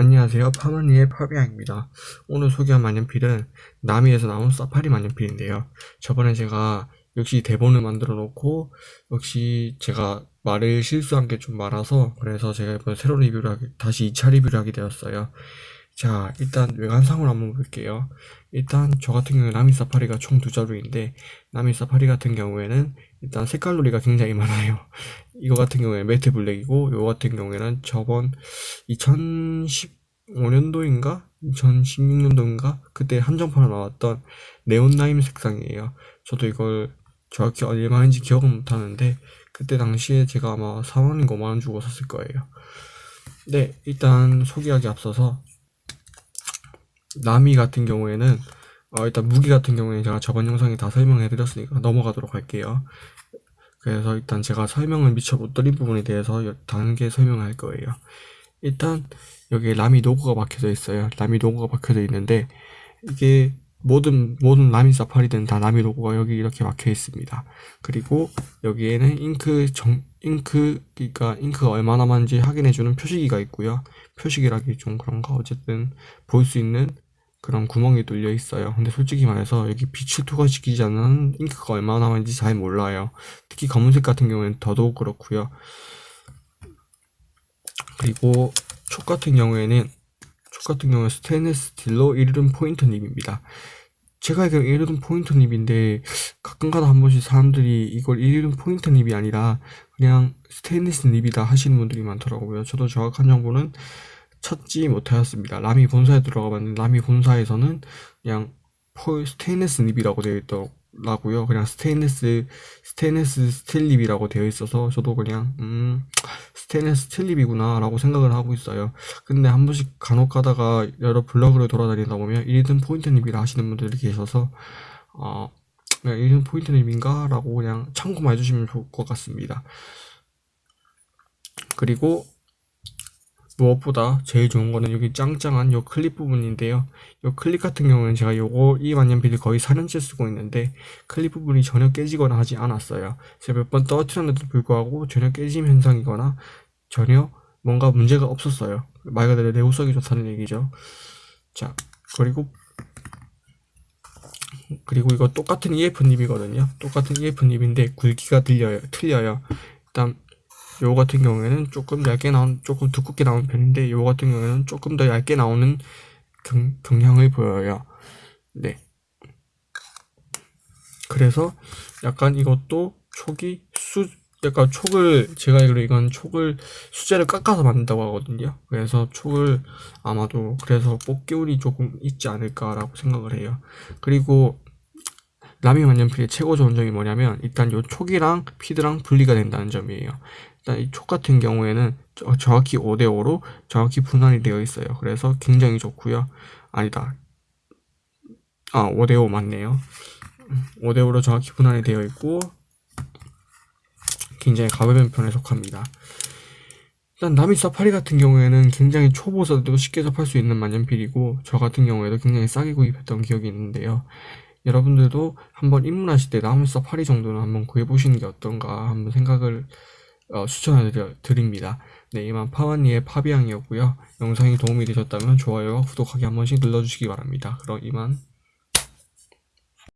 안녕하세요. 파마니의 파비앙입니다. 오늘 소개한 만년필은 나미에서 나온 사파리 만년필인데요. 저번에 제가 역시 대본을 만들어 놓고 역시 제가 말을 실수한 게 좀 많아서 그래서 제가 이번 새로 리뷰를 하게, 다시 2차 리뷰를 하게 되었어요. 자 일단 외관상으로 한번 볼게요. 일단 저 같은 경우에 나미 사파리가 총 두 자루인데 나미 사파리 같은 경우에는 일단 색깔놀이가 굉장히 많아요. 이거 같은 경우에 매트 블랙이고 이거 같은 경우에는 저번 2015년도인가 2016년도인가 그때 한정판으로 나왔던 네온 라임 색상이에요. 저도 이걸 정확히 얼마인지 기억은 못하는데 그때 당시에 제가 아마 4만원인가 5만원 주고 샀을 거예요. 네 일단 소개하기 앞서서 나미 같은 경우에는 어, 일단 무기 같은 경우에는 제가 저번 영상에 다 설명해 드렸으니까 넘어가도록 할게요. 그래서 일단 제가 설명을 미처 못 드린 부분에 대해서 단계 설명할 거예요. 일단 여기에 라미 로고가 박혀져 있어요. 라미 로고가 박혀져 있는데 이게 모든 모든 라미 사파리든 다 라미 로고가 여기 이렇게 박혀 있습니다. 그리고 여기에는 잉크 정 잉크 그러니까 잉크가 얼마나 많은지 확인해 주는 표시기가 있고요. 표시기라기 좀 그런가 어쨌든 볼 수 있는 그런 구멍이 뚫려 있어요. 근데 솔직히 말해서 여기 빛을 투과시키지 않는 잉크가 얼마나 많은지 잘 몰라요. 특히 검은색 같은 경우에는 더더욱 그렇고요. 그리고 촉 같은 경우에는 촉 같은 경우에 스테인리스 스틸로 iridium point nib입니다. 제가 알기로 iridium point nib인데 가끔가다 한 번씩 사람들이 이걸 iridium point nib이 아니라 그냥 스테인리스 nib이다 하시는 분들이 많더라고요. 저도 정확한 정보는 찾지 못하였습니다. 라미 본사에 들어가 봤는데 라미 본사에서는 그냥 폴 스테인레스 nib이라고 되어 있더라고요. 그냥 스테인레스 스테인레스 스틸 nib이라고 되어 있어서 저도 그냥 음 스테인레스 스틸 nib이구나 라고 생각을 하고 있어요. 근데 한 번씩 간혹 가다가 여러 블로그를 돌아다니다 보면 1등 포인트 립이라 하시는 분들이 계셔서 어 그냥 iridium point nib인가 라고 그냥 참고만 해주시면 좋을 것 같습니다. 그리고 무엇보다 제일 좋은 거는 여기 짱짱한 요 클립 부분인데요. 요 클립 같은 경우는 제가 요거 이 만년필을 거의 4년째 쓰고 있는데 클립 부분이 전혀 깨지거나 하지 않았어요. 제가 몇 번 떨어뜨렸는데도 불구하고 전혀 깨짐 현상이거나 전혀 뭔가 문제가 없었어요. 말 그대로 내구성이 좋다는 얘기죠. 자 그리고 그리고 이거 똑같은 EF 닙이거든요. 똑같은 EF 닙인데 굵기가 틀려요 틀려요. 일단 요 같은 경우에는 조금 얇게 나온 조금 두껍게 나온 편인데 요 같은 경우에는 조금 더 얇게 나오는 경, 경향을 보여요. 네. 그래서 약간 이것도 촉이 수 약간 촉을 제가 알기로 이건 촉을 수제를 깎아서 만든다고 하거든요. 그래서 촉을 아마도 그래서 뽑기운이 조금 있지 않을까 라고 생각을 해요. 그리고 라미 만년필의 최고 좋은 점이 뭐냐면 일단 요 촉이랑 피드랑 분리가 된다는 점이에요 일단 이 촉 같은 경우에는 정확히 5대5로 정확히 분할이 되어 있어요. 그래서 굉장히 좋고요. 아니다. 아 5대5 맞네요. 5대5로 정확히 분할이 되어 있고 굉장히 가벼운 편에 속합니다. 일단 나미 사파리 같은 경우에는 굉장히 초보자들도 쉽게 접할 수 있는 만년필이고 저 같은 경우에도 굉장히 싸게 구입했던 기억이 있는데요. 여러분들도 한번 입문하실 때 나무 사파리 정도는 한번 구해보시는 게 어떤가 한번 생각을 어, 추천해 드립니다. 네, 이만 파와니의 파비앙이었고요. 영상이 도움이 되셨다면 좋아요와 구독하기 한 번씩 눌러주시기 바랍니다. 그럼 이만